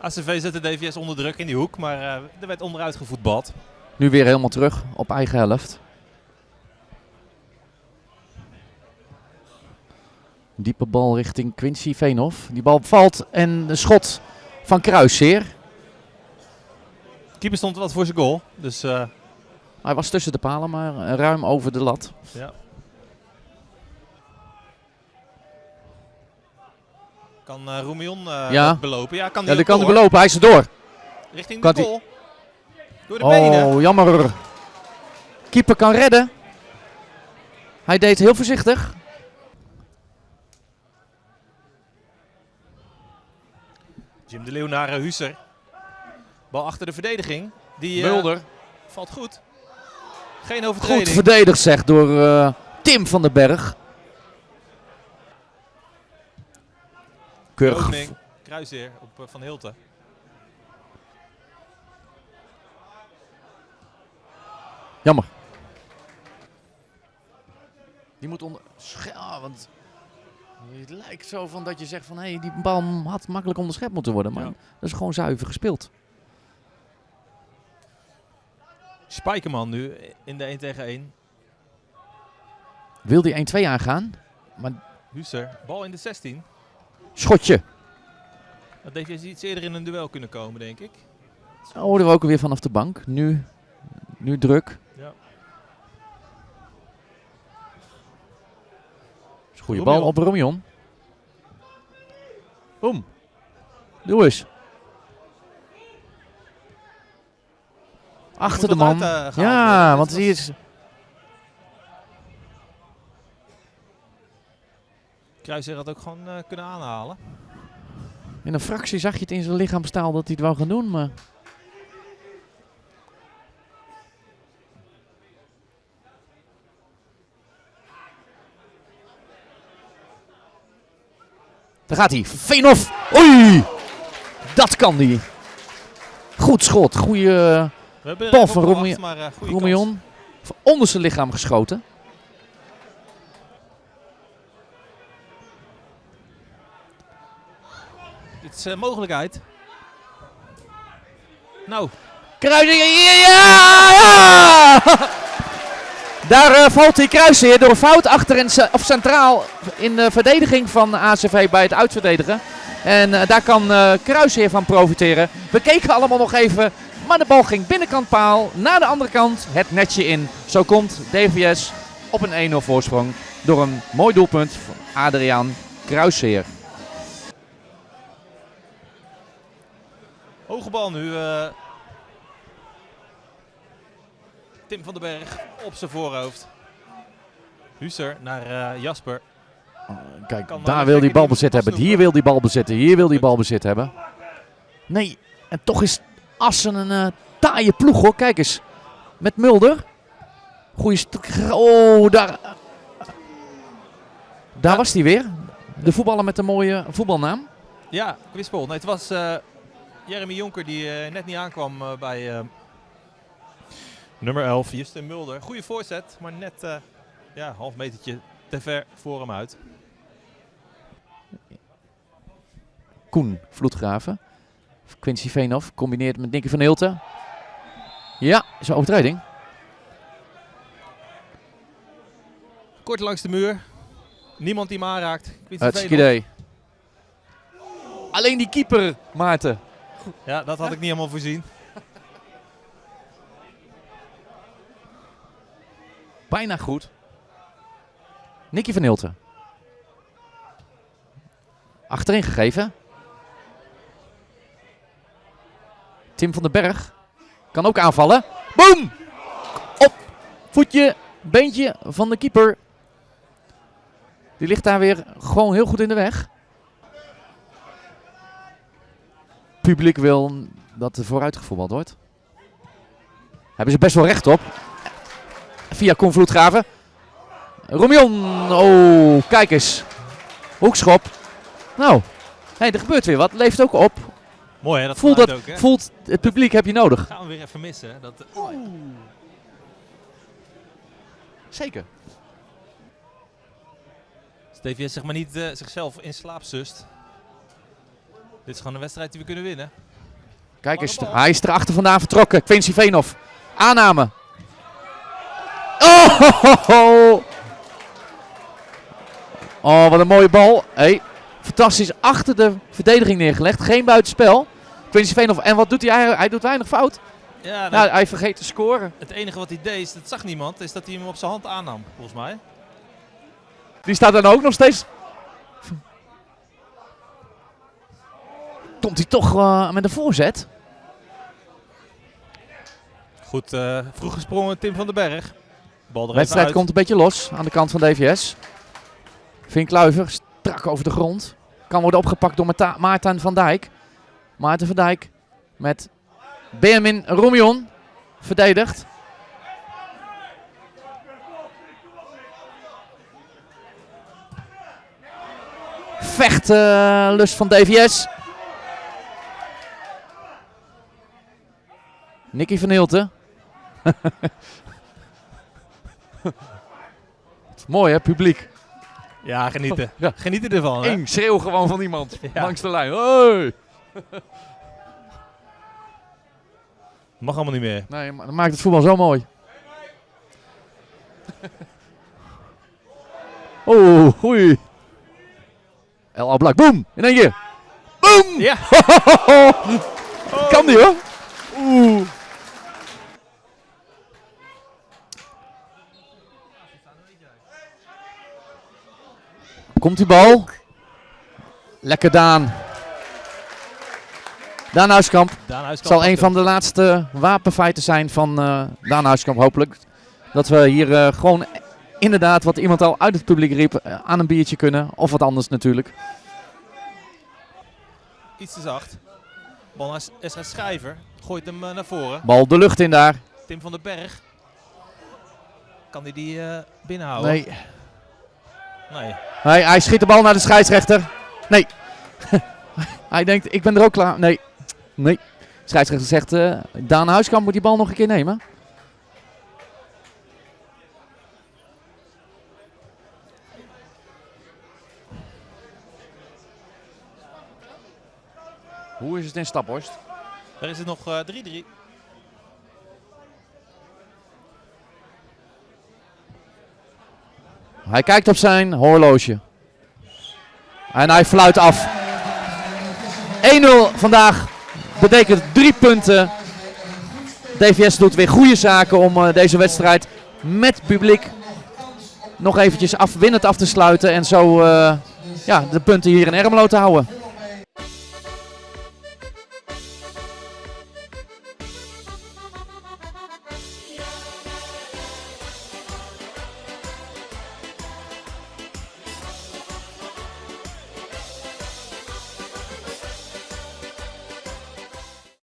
ACV zette DVS onder druk in die hoek, maar uh, er werd onderuit gevoetbald. Nu weer helemaal terug op eigen helft. Diepe bal richting Quincy Veenhoff. Die bal valt en een schot van Kruisseer. Keeper stond wat voor zijn goal. Dus, uh... Hij was tussen de palen, maar ruim over de lat. Ja. Kan uh, Roemion uh, ja. belopen? Ja, kan die, ja, die kan hij belopen. Hij is er door. Richting de goal. Door de oh, benen. jammer. Keeper kan redden. Hij deed heel voorzichtig. Jim de Leeuw naar uh, Huser. Bal achter de verdediging. Die, Mulder. Valt goed. Geen overtreding. Goed verdedigd zeg door Tim van den Berg. Keurig. Kruisheer op Van Hilten. Jammer. Die moet onder... Ah, want het lijkt zo van dat je zegt van hé, hey, die bal had makkelijk onderschept moeten worden. Maar ja. dat is gewoon zuiver gespeeld. Spijkerman nu in de 1 tegen 1. Wil die 1-2 aangaan? Maar... Huser, bal in de 16. Schotje. Dat heeft je iets eerder in een duel kunnen komen, denk ik. Oh, hoorden we ook weer vanaf de bank. Nu, nu druk. Ja. Goede bal op Romion. Boom. Doe eens. Achter de man. Uit, uh, ja, want hij is... Kruiser had ook gewoon uh, kunnen aanhalen. In een fractie zag je het in zijn lichaamstaal dat hij het wou gaan doen, maar... Daar gaat hij. Veenhoff. Oei! Dat kan hij. Goed schot. Goede bal van Roemion. Van onder zijn lichaam geschoten. Dit is uh, mogelijkheid. Nou. Kruising. Ja! ja! Daar uh, valt hij Kruising door fout achter in, of centraal in de verdediging van ACV bij het uitverdedigen. En uh, daar kan uh, Kruisheer van profiteren. We keken allemaal nog even, maar de bal ging binnenkant paal. Naar de andere kant het netje in. Zo komt DVS op een 1-0 voorsprong door een mooi doelpunt van Adriaan Kruisheer. Hoge bal nu. Uh, Tim van den Berg op zijn voorhoofd. Huser naar uh, Jasper. Oh, kijk, kan daar wil die bal bezit hebben. Hier wil die bal bezitten. Hier wil die bal bezit hebben. Nee, en toch is Assen een uh, taaie ploeg hoor. Kijk eens. Met Mulder. Goeie Oh, daar. Daar ja. was hij weer. De voetballer met een mooie voetbalnaam. Ja, Quispol. Nee, het was uh, Jeremy Jonker die uh, net niet aankwam uh, bij nummer 11, Justin Mulder. Goede voorzet, maar net ja, half metertje te ver voor hem uit. Koen Vloedgraven. Quincy Veenhoff combineert met Nicky van Hilten. Ja, is een overtreding. Kort langs de muur. Niemand die hem aanraakt. Hartstikke idee. Alleen die keeper, Maarten. Ja, dat had ik niet helemaal voorzien. Bijna goed. Nicky van Hilten. Achterin gegeven. Tim van den Berg kan ook aanvallen. Boom! Op voetje, beentje van de keeper. Die ligt daar weer gewoon heel goed in de weg. Publiek wil dat er vooruit gevoetbald wordt. Hebben ze best wel recht op. Via Convloedgraven. Romion. Oh, kijk eens. Hoekschop. Nou, hey, er gebeurt weer wat. Leeft ook op. Mooi hè, dat voelt, dat, ook, hè? voelt het publiek heb je nodig. Gaan we weer even missen. Dat, Oeh. Zeker. Stevie zeg maar niet uh, zichzelf in slaap zust. Dit is gewoon een wedstrijd die we kunnen winnen. Kijk eens, hij is erachter vandaan vertrokken. Quincy Veenhoff. Aanname. Oh, ho, ho, ho. oh, wat een mooie bal. Hey, fantastisch achter de verdediging neergelegd. Geen buitenspel. Quincy Veenhoff. En wat doet hij? Hij, hij doet weinig fout. Ja, Nou, hij vergeet te scoren. het enige wat hij deed, dat zag niemand, is dat hij hem op zijn hand aannam, volgens mij. Die staat dan ook nog steeds. Komt hij toch eh, met een voorzet? Goed, eh, vroeg gesprongen Tim van den Berg. Bal De wedstrijd uit. komt een beetje los aan de kant van DVS. Vink Kluiver strak over de grond. Kan worden opgepakt door Maarten van Dijk. Maarten van Dijk met Benjamin Romion verdedigd. Vechtlust van DVS. Nicky van Hilten. Mooi hè, publiek. Ja, genieten. Ja. Genieten ervan. hè? Eén schreeuw gewoon van iemand Ja. langs de lijn. Mag allemaal niet meer. Nee, maar dat maakt het voetbal zo mooi. oh, goeie. El Ablak, boom! In één keer. Boom! Ja. Kan die hoor. Oeh. Komt die bal. Lekker Daan. Daan Huiskamp. Daan Huiskamp zal een van de laatste wapenfeiten zijn van eh Daan Huiskamp, hopelijk. Dat we hier eh, gewoon inderdaad, wat iemand al uit het publiek riep, eh, aan een biertje kunnen. Of wat anders natuurlijk. Iets te zacht. Bal naar Esra Schrijver. Gooit hem naar voren. Bal de lucht in daar. Tim van den Berg. Kan hij die eh, binnenhouden? Nee. Nee. Hij, hij schiet de bal naar de scheidsrechter. Nee. hij denkt, ik ben er ook klaar. Nee. Nee. De scheidsrechter zegt, eh Daan Huiskamp moet die bal nog een keer nemen. Hoe is het in Staphorst? Daar is het nog eh, 3-3. Hij kijkt op zijn horloge. En hij fluit af. 1-0 vandaag betekent drie punten. DVS doet weer goede zaken om eh, deze wedstrijd met publiek nog eventjes afwinnend af te sluiten. En zo eh, ja, de punten hier in Ermelo te houden.